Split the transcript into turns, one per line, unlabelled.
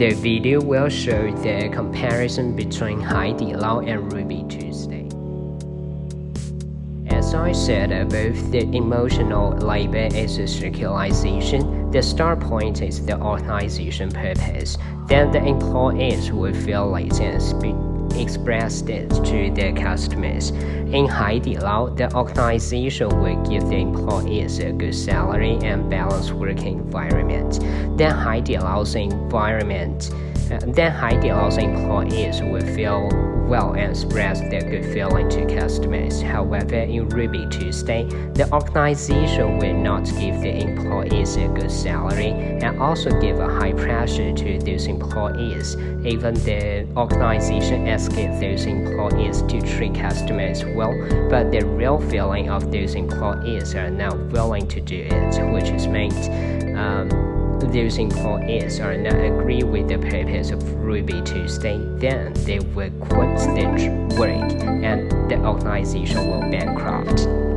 The video will show the comparison between Haidilao and Ruby Tuesday. As I said above, the emotional labor is a circularization. The start point is the organization purpose. Then the employees will feel it and speak expressed it to their customers. In Haidilao, the organization will give the employees a good salary and balanced working environment. Then Haidilao's environment, then Haidilao employees will feel well and express their good feeling to customers. However, in Ruby Tuesday, the organization will not give the employees a good salary and also give a high pressure to those employees. Even the organization asks those employees to treat customers well, but the real feeling of those employees are not willing to do it, which is meant um, those employees are not agree with the purpose of Ruby Tuesday, then they will quit their work and the organization will bankrupt.